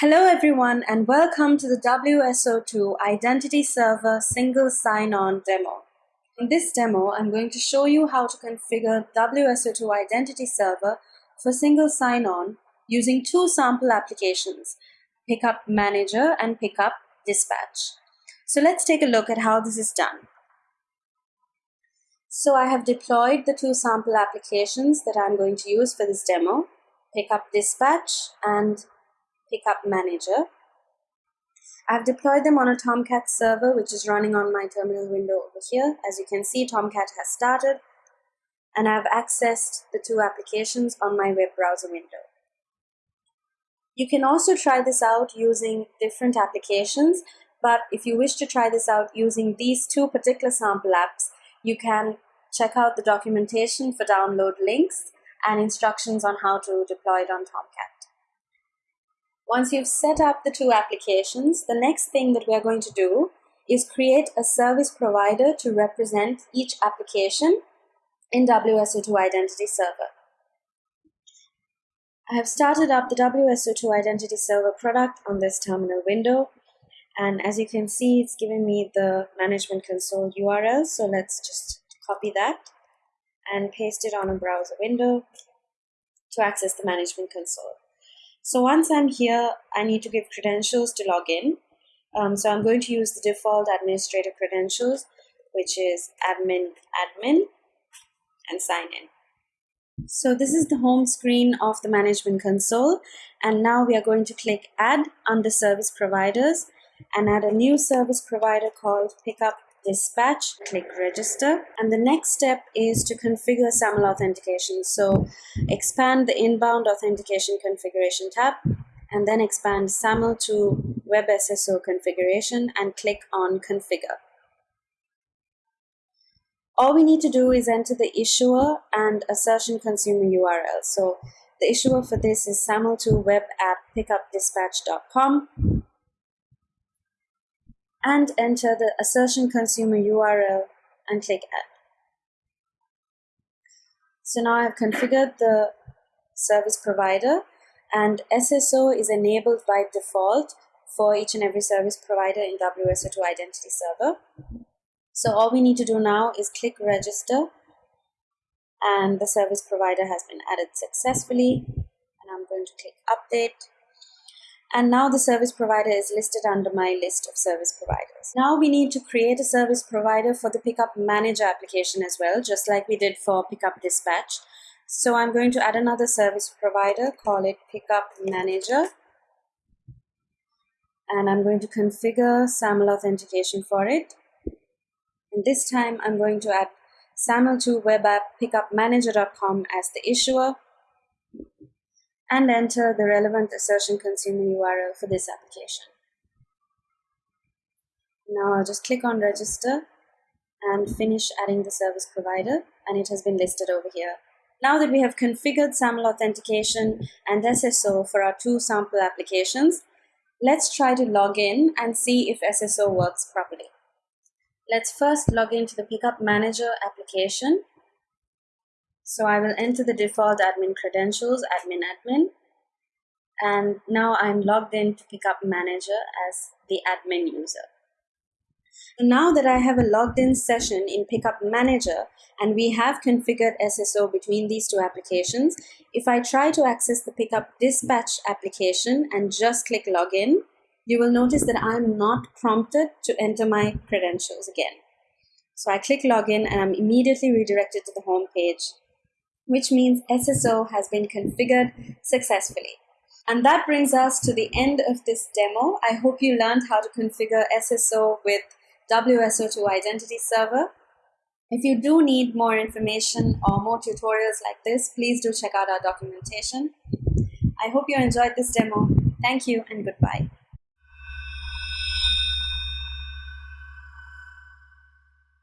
Hello everyone and welcome to the WSO2 Identity Server Single Sign-On demo. In this demo, I'm going to show you how to configure WSO2 Identity Server for single sign-on using two sample applications, Pickup Manager and Pickup Dispatch. So let's take a look at how this is done. So I have deployed the two sample applications that I'm going to use for this demo, Pickup Dispatch and Pickup Manager. I've deployed them on a Tomcat server, which is running on my terminal window over here. As you can see, Tomcat has started, and I've accessed the two applications on my web browser window. You can also try this out using different applications, but if you wish to try this out using these two particular sample apps, you can check out the documentation for download links and instructions on how to deploy it on Tomcat. Once you've set up the two applications, the next thing that we're going to do is create a service provider to represent each application in WSO2 Identity Server. I have started up the WSO2 Identity Server product on this terminal window. And as you can see, it's given me the management console URL. So let's just copy that and paste it on a browser window to access the management console. So once I'm here, I need to give credentials to log in. Um, so I'm going to use the default administrator credentials, which is admin admin and sign in. So this is the home screen of the management console. And now we are going to click add under service providers and add a new service provider called pickup dispatch, click register. And the next step is to configure SAML authentication. So expand the inbound authentication configuration tab and then expand SAML to Web SSO configuration and click on configure. All we need to do is enter the issuer and assertion consumer URL. So the issuer for this is SAML2 web app pickupdispatch.com and enter the assertion consumer URL and click add. So now I've configured the service provider and SSO is enabled by default for each and every service provider in WSO2 Identity Server. So all we need to do now is click register and the service provider has been added successfully and I'm going to click update and now the service provider is listed under my list of service providers. Now we need to create a service provider for the Pickup Manager application as well, just like we did for Pickup Dispatch. So I'm going to add another service provider, call it Pickup Manager. And I'm going to configure SAML authentication for it. And this time I'm going to add SAML2 web app pickupmanager.com as the issuer and enter the relevant assertion consumer URL for this application. Now I'll just click on register and finish adding the service provider and it has been listed over here. Now that we have configured SAML authentication and SSO for our two sample applications, let's try to log in and see if SSO works properly. Let's first log into the Pickup Manager application so I will enter the default admin credentials, admin admin. And now I'm logged in to Pickup Manager as the admin user. Now that I have a logged in session in Pickup Manager and we have configured SSO between these two applications, if I try to access the Pickup Dispatch application and just click Login, you will notice that I'm not prompted to enter my credentials again. So I click Login and I'm immediately redirected to the home page which means SSO has been configured successfully. And that brings us to the end of this demo. I hope you learned how to configure SSO with WSO2 Identity Server. If you do need more information or more tutorials like this, please do check out our documentation. I hope you enjoyed this demo. Thank you and goodbye.